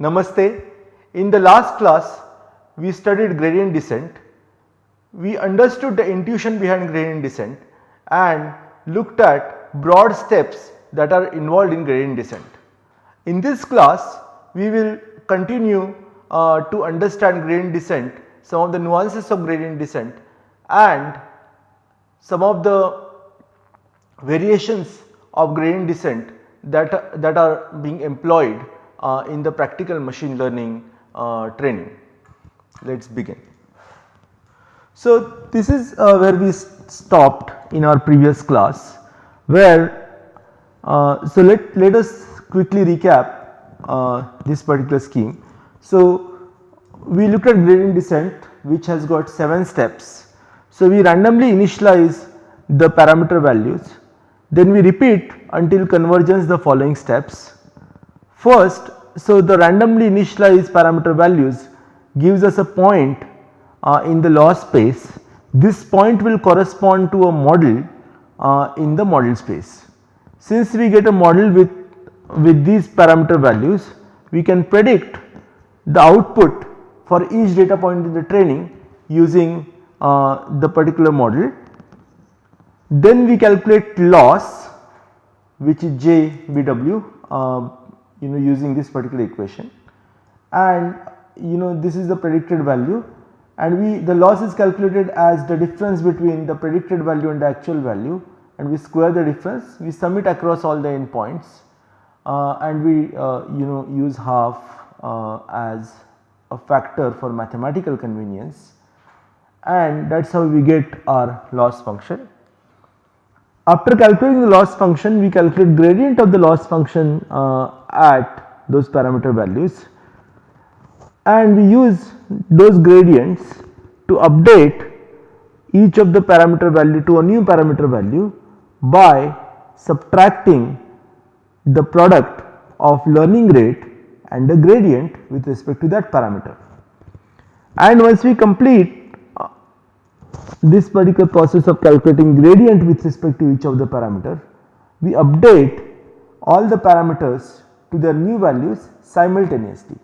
Namaste. In the last class we studied gradient descent. We understood the intuition behind gradient descent and looked at broad steps that are involved in gradient descent. In this class we will continue uh, to understand gradient descent, some of the nuances of gradient descent and some of the variations of gradient descent that, that are being employed uh, in the practical machine learning uh, training. Let us begin. So, this is uh, where we stopped in our previous class where uh, so let, let us quickly recap uh, this particular scheme. So, we looked at gradient descent which has got 7 steps. So, we randomly initialize the parameter values then we repeat until convergence the following steps. First, so the randomly initialized parameter values gives us a point uh, in the loss space. This point will correspond to a model uh, in the model space. Since we get a model with, with these parameter values, we can predict the output for each data point in the training using uh, the particular model. Then we calculate loss which is JBW uh, you know using this particular equation. And you know this is the predicted value. And we the loss is calculated as the difference between the predicted value and the actual value. And we square the difference. We sum it across all the endpoints and we uh, you know use half uh, as a factor for mathematical convenience and that is how we get our loss function. After calculating the loss function we calculate gradient of the loss function uh, at those parameter values and we use those gradients to update each of the parameter value to a new parameter value by subtracting the product of learning rate and the gradient with respect to that parameter. And once we complete uh, this particular process of calculating gradient with respect to each of the parameter, we update all the parameters to their new values simultaneously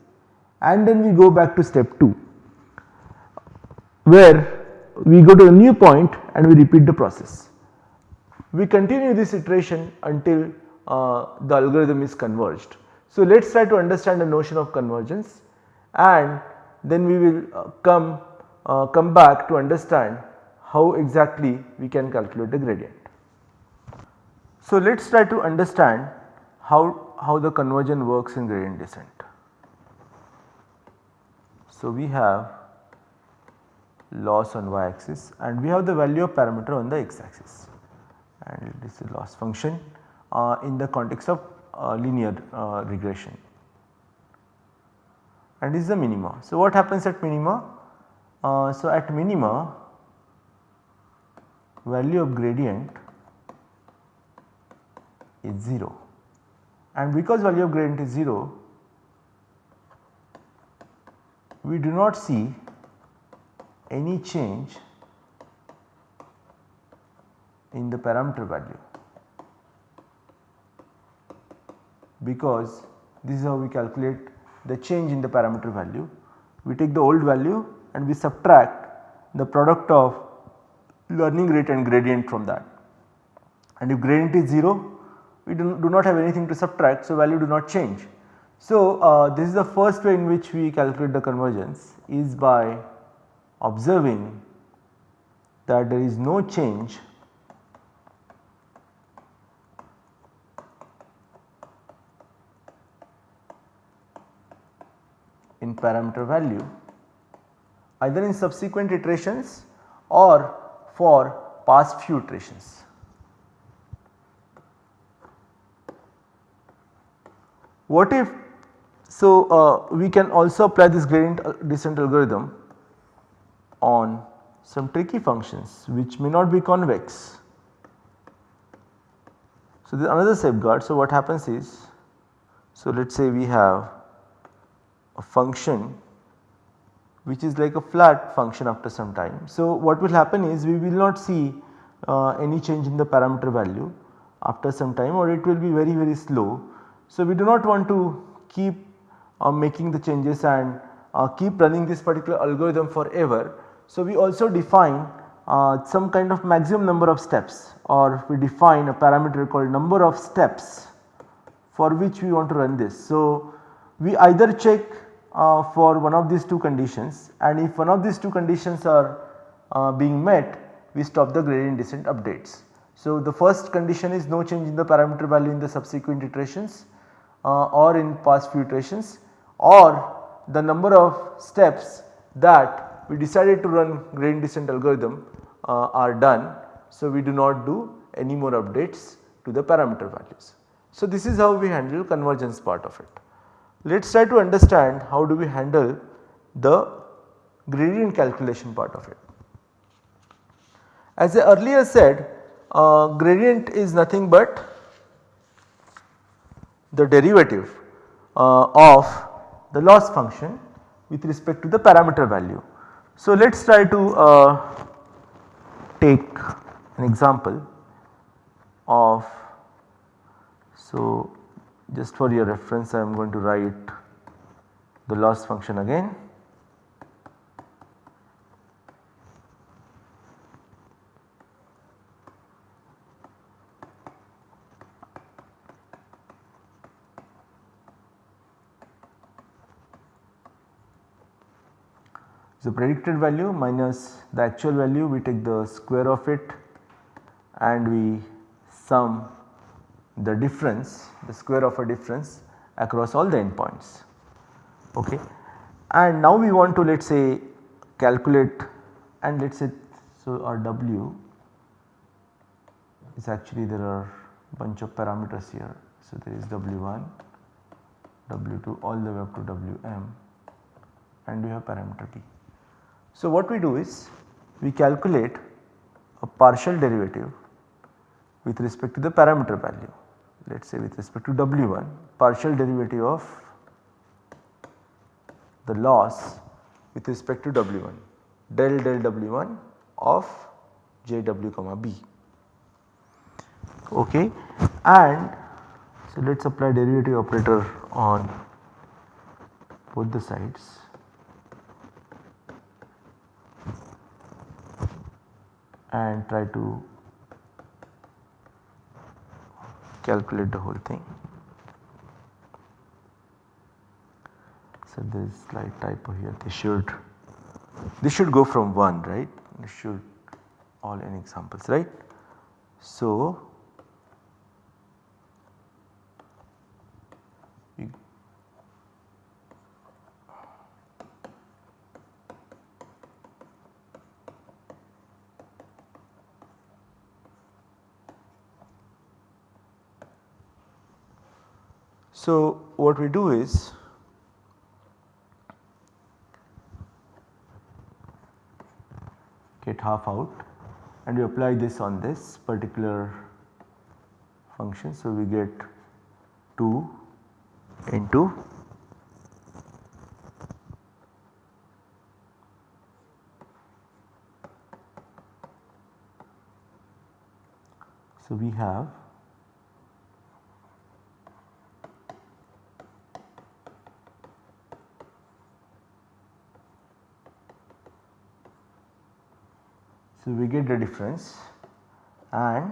and then we go back to step 2 where we go to a new point and we repeat the process. We continue this iteration until the algorithm is converged. So, let us try to understand the notion of convergence and then we will uh, come uh, come back to understand how exactly we can calculate the gradient. So, let us try to understand how, how the convergence works in gradient descent. So, we have loss on y axis and we have the value of parameter on the x axis and this is loss function uh, in the context of uh, linear uh, regression and this is the minima. So, what happens at minima? Uh, so, at minima value of gradient is 0 and because value of gradient is 0 we do not see any change in the parameter value because this is how we calculate the change in the parameter value. We take the old value and we subtract the product of learning rate and gradient from that and if gradient is 0 we do, not have anything to subtract so value do not change. So, uh, this is the first way in which we calculate the convergence is by observing that there is no change in parameter value either in subsequent iterations or for past few iterations. What if so uh, we can also apply this gradient uh, descent algorithm on some tricky functions which may not be convex. So, another safeguard. So, what happens is, So, let us say we have a function which is like a flat function after some time. So, what will happen is we will not see uh, any change in the parameter value after some time or it will be very very slow. So, we do not want to keep uh, making the changes and uh, keep running this particular algorithm forever. So, we also define uh, some kind of maximum number of steps or we define a parameter called number of steps for which we want to run this. So, we either check uh, for one of these two conditions and if one of these two conditions are uh, being met we stop the gradient descent updates. So, the first condition is no change in the parameter value in the subsequent iterations uh, or in past few iterations or the number of steps that we decided to run gradient descent algorithm uh, are done. So, we do not do any more updates to the parameter values. So, this is how we handle convergence part of it. Let us try to understand how do we handle the gradient calculation part of it. As I earlier said uh, gradient is nothing but the derivative uh, of the loss function with respect to the parameter value. So, let us try to uh, take an example of so just for your reference I am going to write the loss function again. So, predicted value minus the actual value we take the square of it and we sum the difference the square of a difference across all the endpoints. Okay. And now we want to let us say calculate and let us say so our w is actually there are bunch of parameters here. So, there is w1, w2 all the way up to wm and we have parameter p. So, what we do is we calculate a partial derivative with respect to the parameter value. Let us say with respect to W1 partial derivative of the loss with respect to W1 del del W1 of JW comma B. Okay? And so let us apply derivative operator on both the sides. And try to calculate the whole thing. So, there is slight typo here this should this should go from 1 right this should all n examples right. So, So, what we do is get half out and we apply this on this particular function. So, we get 2 into so we have So, we get the difference and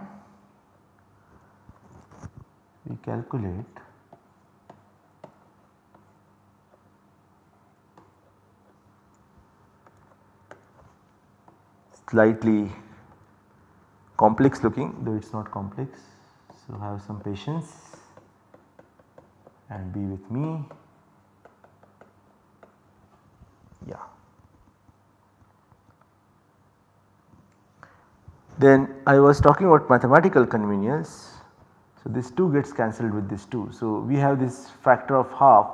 we calculate slightly complex looking though it is not complex. So, have some patience and be with me. Yeah. Then I was talking about mathematical convenience. So, this 2 gets cancelled with this 2. So, we have this factor of half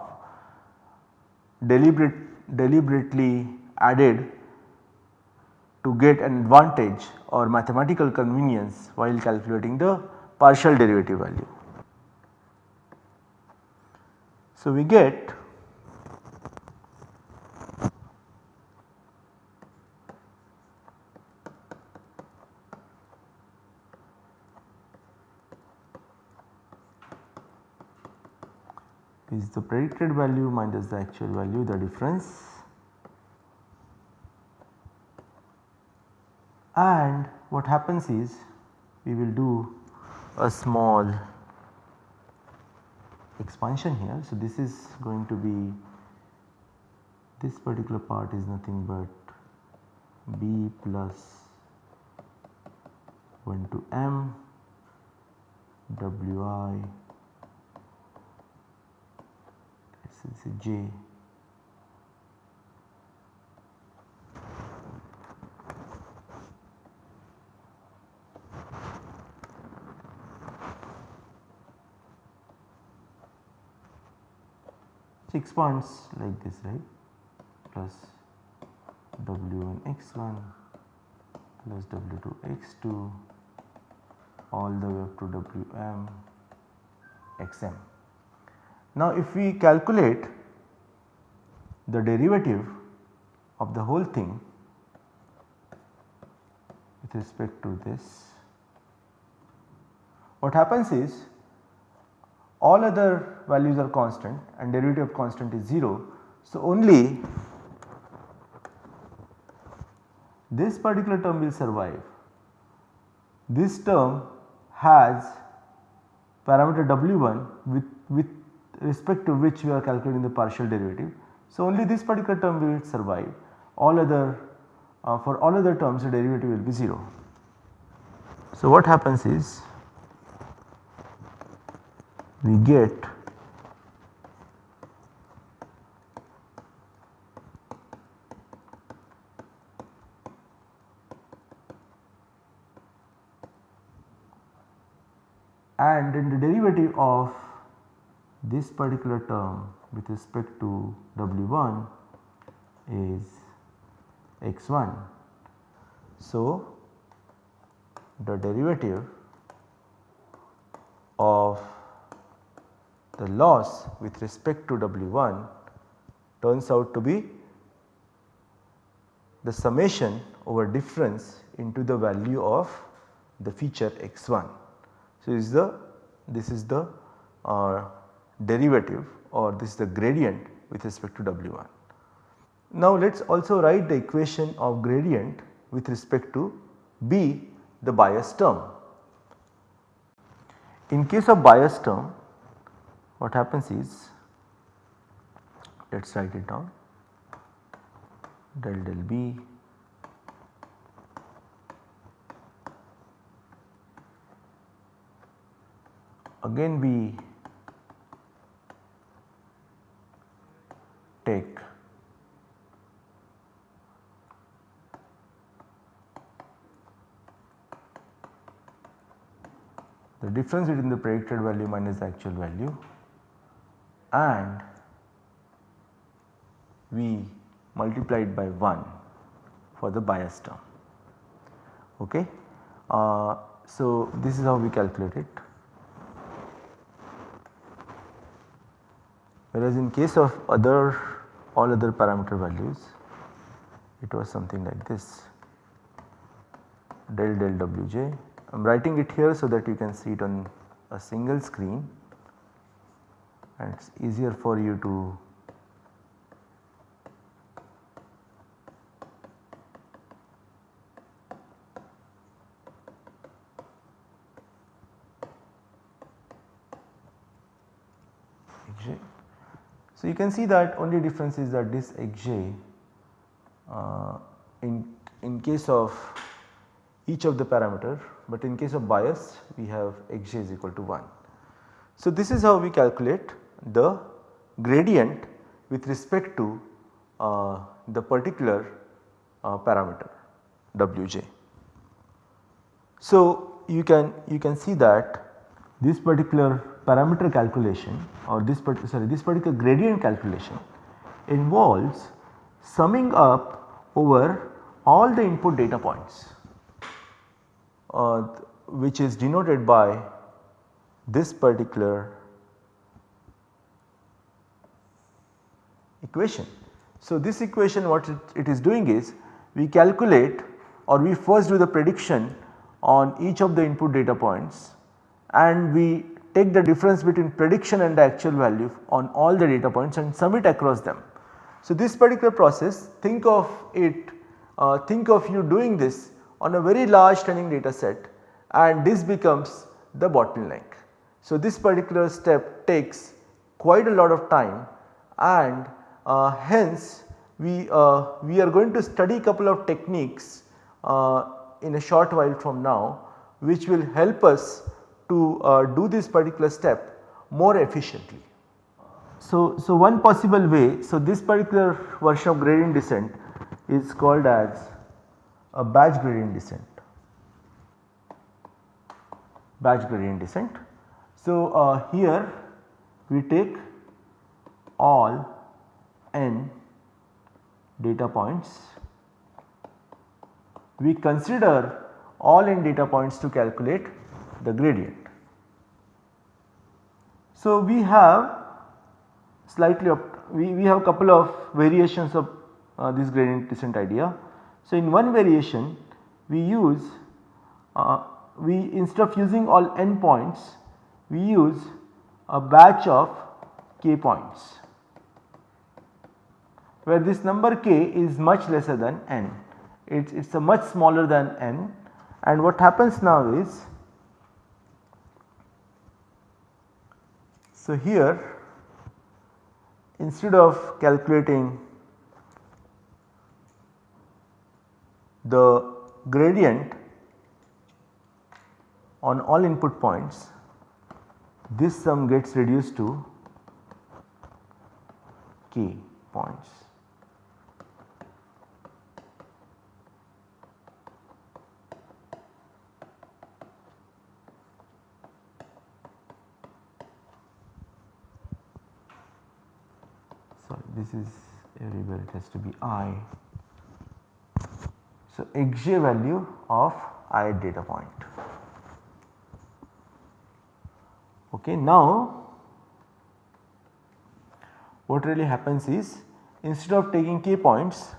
deliberate, deliberately added to get an advantage or mathematical convenience while calculating the partial derivative value. So, we get is the predicted value minus the actual value the difference and what happens is we will do a small expansion here. So, this is going to be this particular part is nothing but b plus 1 to m wi this is six points like this right plus w1 x1 plus w2 x2 all the way up to wm xm. Now if we calculate the derivative of the whole thing with respect to this what happens is all other values are constant and derivative of constant is 0. So, only this particular term will survive. This term has parameter w1 with, with respect to which we are calculating the partial derivative. So, only this particular term will survive all other uh, for all other terms the derivative will be 0. So, what happens is we get and in the derivative of this particular term with respect to W1 is x1. So, the derivative of the loss with respect to W1 turns out to be the summation over difference into the value of the feature x1. So, is the this is the uh, derivative or this is the gradient with respect to W1. Now let us also write the equation of gradient with respect to B the bias term. In case of bias term what happens is let us write it down del del b again we take the difference between the predicted value minus the actual value and we multiplied by 1 for the bias term. Okay. Uh, so, this is how we calculate it. Whereas in case of other all other parameter values it was something like this del del wj. I am writing it here so that you can see it on a single screen and it is easier for you to xj. So, you can see that only difference is that this xj uh, in, in case of each of the parameter but in case of bias we have xj is equal to 1. So, this is how we calculate the gradient with respect to uh, the particular uh, parameter Wj. So, you can you can see that this particular parameter calculation or this sorry this particular gradient calculation involves summing up over all the input data points uh, which is denoted by this particular equation. So, this equation what it, it is doing is we calculate or we first do the prediction on each of the input data points and we take the difference between prediction and the actual value on all the data points and sum it across them. So, this particular process think of it uh, think of you doing this on a very large training data set and this becomes the bottleneck. So, this particular step takes quite a lot of time and uh, hence we, uh, we are going to study a couple of techniques uh, in a short while from now which will help us to uh, do this particular step more efficiently. So, so one possible way, so this particular version of gradient descent is called as a batch gradient descent, batch gradient descent. So, uh, here we take all n data points, we consider all n data points to calculate the gradient. So, we have slightly we, we have a couple of variations of uh, this gradient descent idea. So, in one variation we use uh, we instead of using all n points we use a batch of k points where this number k is much lesser than n it is a much smaller than n and what happens now is so here instead of calculating the gradient on all input points this sum gets reduced to k points. Sorry this is everywhere it has to be i so, xj value of i data point. Okay, now what really happens is instead of taking k points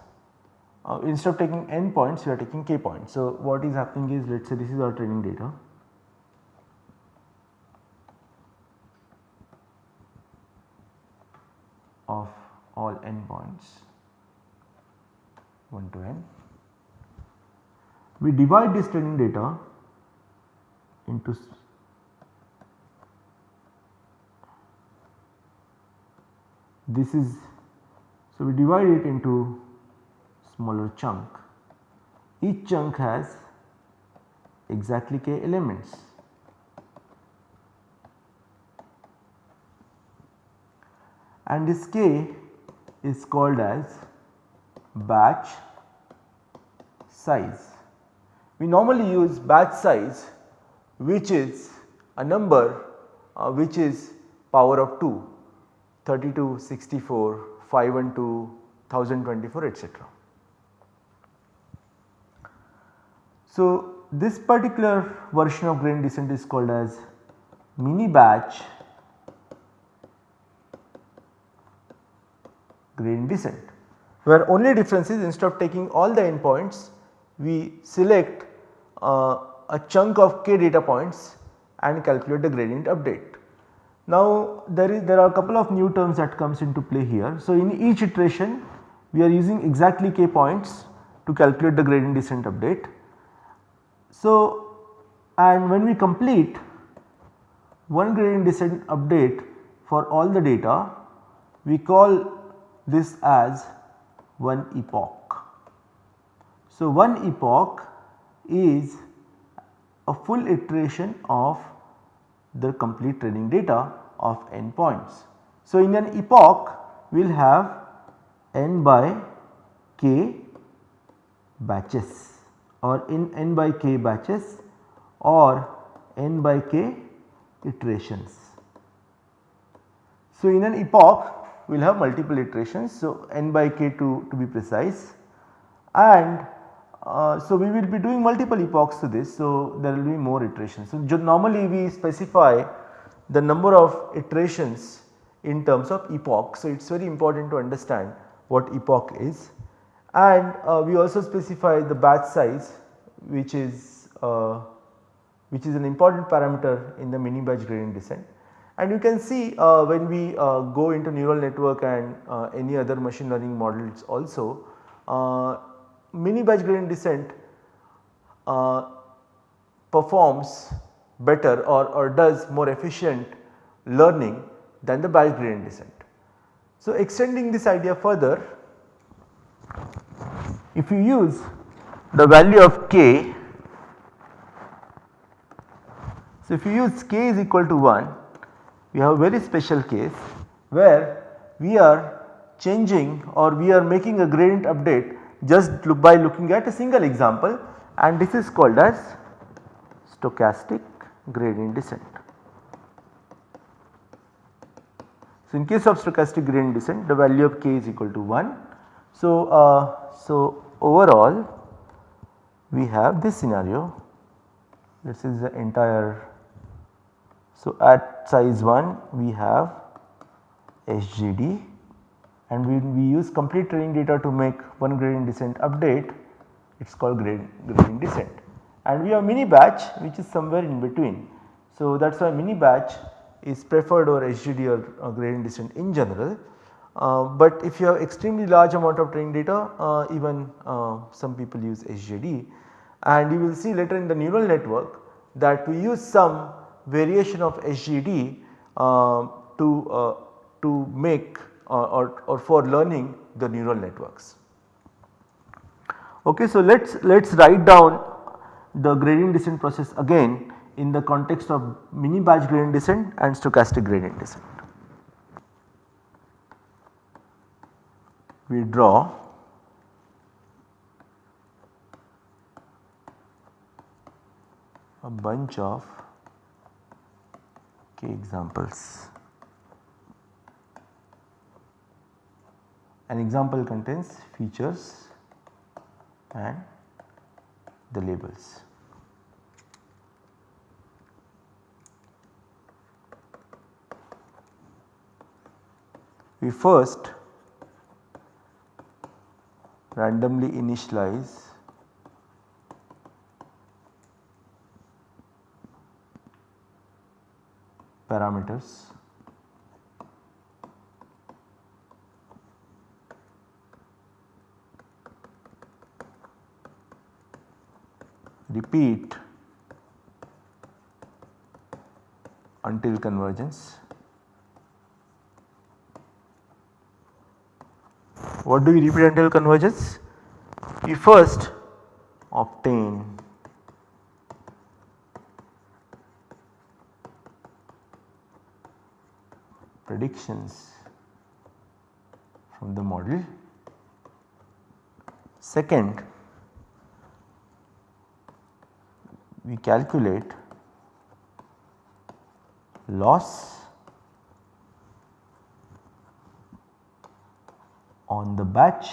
uh, instead of taking n points we are taking k points. So, what is happening is let us say this is our training data of all n points 1 to n. We divide this training data into this is so we divide it into smaller chunk. Each chunk has exactly k elements. And this k is called as batch size we normally use batch size which is a number uh, which is power of 2 32, 64, 512, 1024 etc. So, this particular version of gradient descent is called as mini batch gradient descent where only difference is instead of taking all the endpoints we select uh, a chunk of k data points and calculate the gradient update. Now there is there are a couple of new terms that comes into play here. So in each iteration we are using exactly k points to calculate the gradient descent update. So and when we complete one gradient descent update for all the data we call this as one epoch. So, one epoch is a full iteration of the complete training data of n points. So, in an epoch we will have n by k batches or in n by k batches or n by k iterations. So, in an epoch we will have multiple iterations. So, n by k to, to be precise and uh, so, we will be doing multiple epochs to this. So, there will be more iterations. So, normally we specify the number of iterations in terms of epoch. So, it is very important to understand what epoch is and uh, we also specify the batch size which is uh, which is an important parameter in the mini batch gradient descent. And you can see uh, when we uh, go into neural network and uh, any other machine learning models also uh, mini batch gradient descent performs better or, or does more efficient learning than the batch gradient descent. So, extending this idea further if you use the value of k, so if you use k is equal to 1 we have a very special case where we are changing or we are making a gradient update just by looking at a single example and this is called as stochastic gradient descent. So, in case of stochastic gradient descent the value of k is equal to 1. So, uh, so overall we have this scenario this is the entire. So, at size 1 we have SGD and we, we use complete training data to make one gradient descent update it is called gradient, gradient descent and we have mini batch which is somewhere in between. So, that is why mini batch is preferred over SGD or gradient descent in general. Uh, but if you have extremely large amount of training data uh, even uh, some people use SGD and you will see later in the neural network that we use some variation of SGD uh, to, uh, to make or, or for learning the neural networks. Okay, so let us let us write down the gradient descent process again in the context of mini batch gradient descent and stochastic gradient descent. We draw a bunch of examples. An example contains features and the labels. We first randomly initialize parameters repeat until convergence. What do we repeat until convergence? We first obtain predictions from the model. Second, we calculate loss on the batch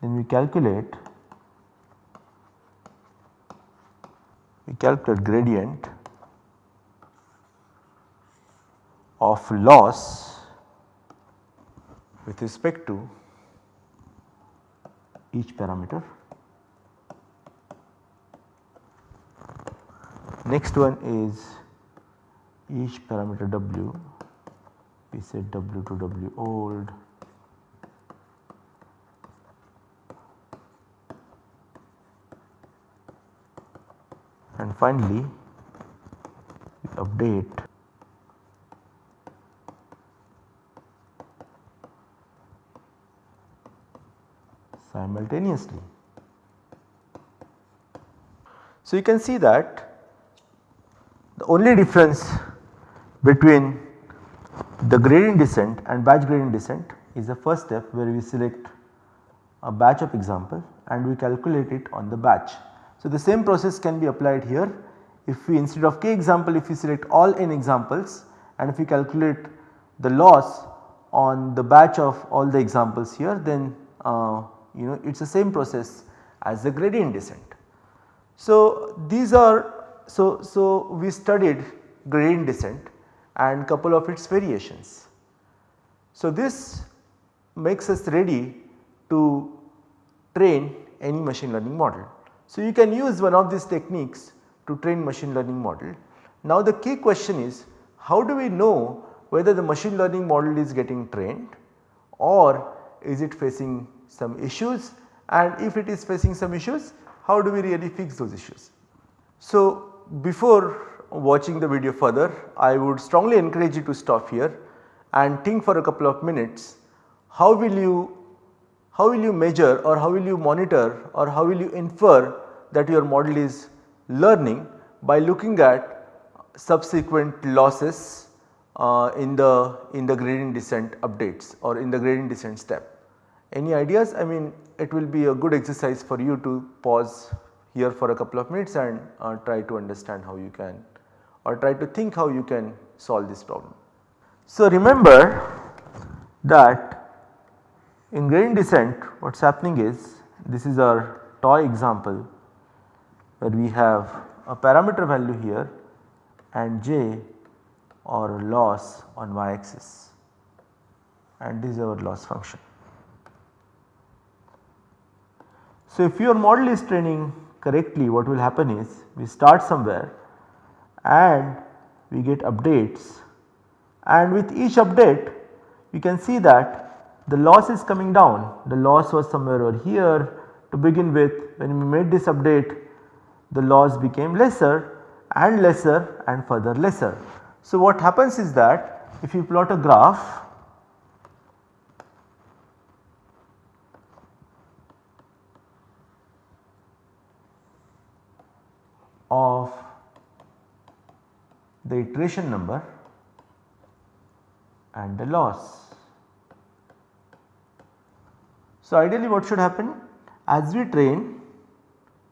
then we calculate calculate gradient of loss with respect to each parameter. Next one is each parameter w we set w to w old finally we update simultaneously. So, you can see that the only difference between the gradient descent and batch gradient descent is the first step where we select a batch of example and we calculate it on the batch. So, the same process can be applied here if we instead of k example if we select all n examples and if we calculate the loss on the batch of all the examples here then uh, you know it is the same process as the gradient descent. So, these are so, so we studied gradient descent and couple of its variations. So, this makes us ready to train any machine learning model. So, you can use one of these techniques to train machine learning model. Now, the key question is how do we know whether the machine learning model is getting trained or is it facing some issues and if it is facing some issues how do we really fix those issues. So, before watching the video further I would strongly encourage you to stop here and think for a couple of minutes how will you how will you measure or how will you monitor or how will you infer that your model is learning by looking at subsequent losses uh, in the in the gradient descent updates or in the gradient descent step. Any ideas? I mean it will be a good exercise for you to pause here for a couple of minutes and uh, try to understand how you can or try to think how you can solve this problem. So remember that in gradient descent what is happening is this is our toy example where we have a parameter value here and j or loss on y axis and this is our loss function. So if your model is training correctly what will happen is we start somewhere and we get updates and with each update you can see that the loss is coming down. The loss was somewhere over here to begin with when we made this update the loss became lesser and lesser and further lesser. So what happens is that if you plot a graph of the iteration number and the loss. So, ideally what should happen as we train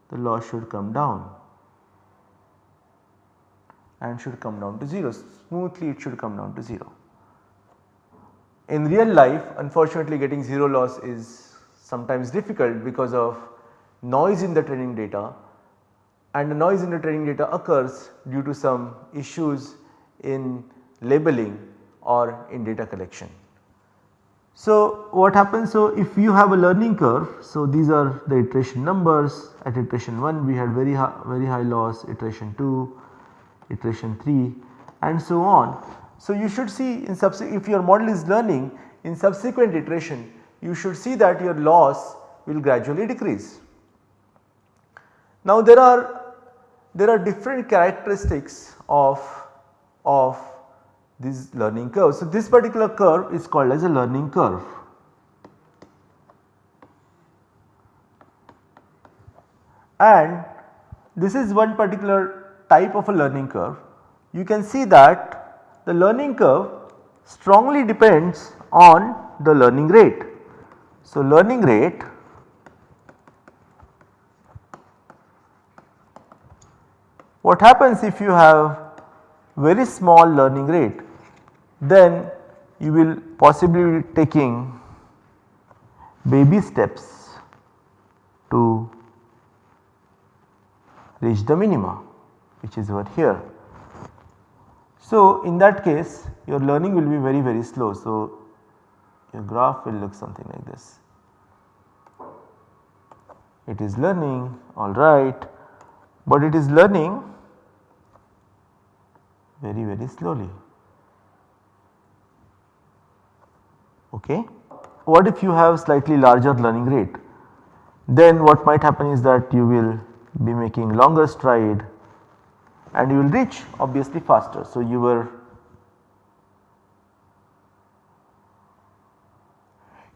the loss should come down and should come down to 0 smoothly it should come down to 0. In real life unfortunately getting 0 loss is sometimes difficult because of noise in the training data and the noise in the training data occurs due to some issues in labeling or in data collection. So, what happens so if you have a learning curve so these are the iteration numbers at iteration 1 we had very high, very high loss iteration 2 iteration 3 and so on. So, you should see in if your model is learning in subsequent iteration you should see that your loss will gradually decrease. Now there are there are different characteristics of, of this learning curve. So, this particular curve is called as a learning curve. And this is one particular type of a learning curve. You can see that the learning curve strongly depends on the learning rate. So, learning rate What happens if you have very small learning rate then you will possibly be taking baby steps to reach the minima which is over here. So, in that case your learning will be very very slow. So, your graph will look something like this. It is learning alright, but it is learning very very slowly. Okay. What if you have slightly larger learning rate? Then what might happen is that you will be making longer stride and you will reach obviously faster. So, you were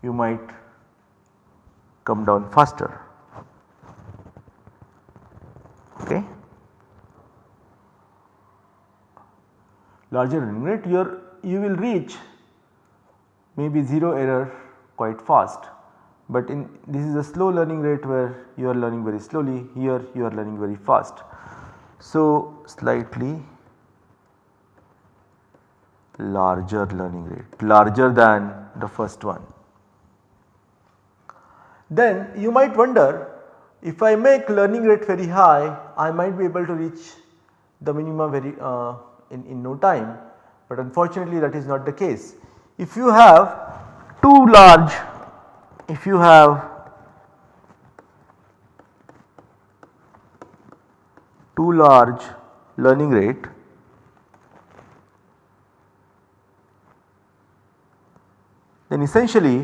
you might come down faster. Okay. larger learning rate your you will reach maybe 0 error quite fast but in this is a slow learning rate where you are learning very slowly here you are learning very fast. So, slightly larger learning rate larger than the first one. Then you might wonder if I make learning rate very high I might be able to reach the minima very uh, in, in no time but unfortunately that is not the case. If you have too large if you have too large learning rate then essentially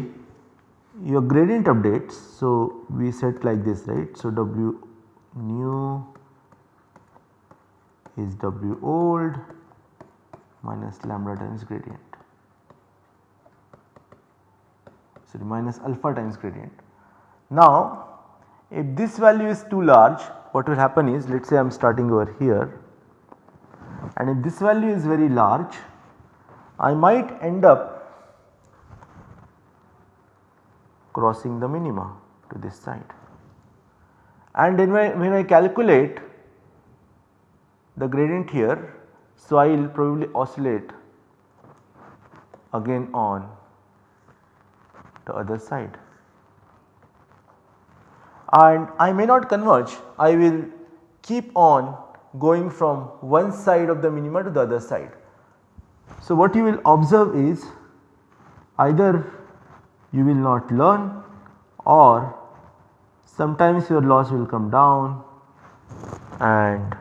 your gradient updates. So, we set like this right. So, W new is W old minus lambda times gradient sorry minus alpha times gradient. Now if this value is too large what will happen is let us say I am starting over here and if this value is very large I might end up crossing the minima to this side. And then when I calculate the gradient here, so I will probably oscillate again on the other side. And I may not converge, I will keep on going from one side of the minima to the other side. So, what you will observe is either you will not learn or sometimes your loss will come down and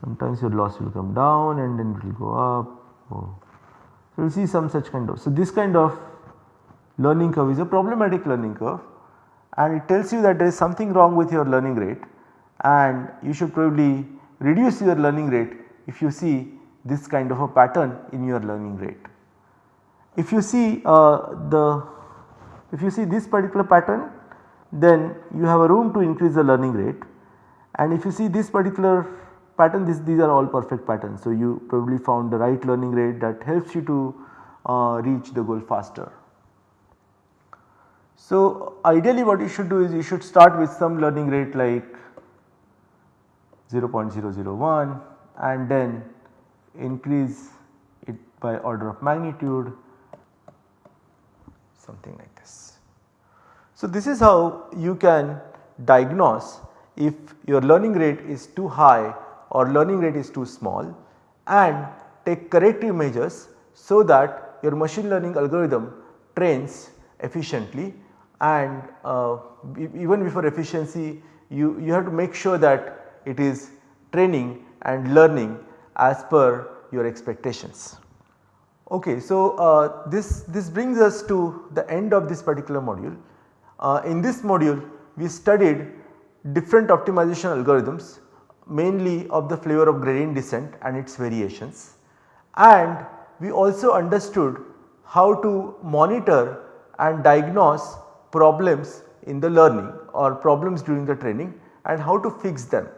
sometimes your loss will come down and then it will go up. Oh. So, you see some such kind of. So, this kind of learning curve is a problematic learning curve and it tells you that there is something wrong with your learning rate and you should probably reduce your learning rate if you see this kind of a pattern in your learning rate. If you see uh, the if you see this particular pattern then you have a room to increase the learning rate and if you see this particular pattern this, these are all perfect patterns. So, you probably found the right learning rate that helps you to uh, reach the goal faster. So, ideally what you should do is you should start with some learning rate like 0.001 and then increase it by order of magnitude something like this. So, this is how you can diagnose if your learning rate is too high or learning rate is too small and take corrective measures so that your machine learning algorithm trains efficiently and uh, even before efficiency you, you have to make sure that it is training and learning as per your expectations. Okay, so uh, this, this brings us to the end of this particular module. Uh, in this module we studied different optimization algorithms mainly of the flavor of gradient descent and its variations and we also understood how to monitor and diagnose problems in the learning or problems during the training and how to fix them.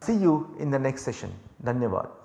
See you in the next session. Dhanyavad.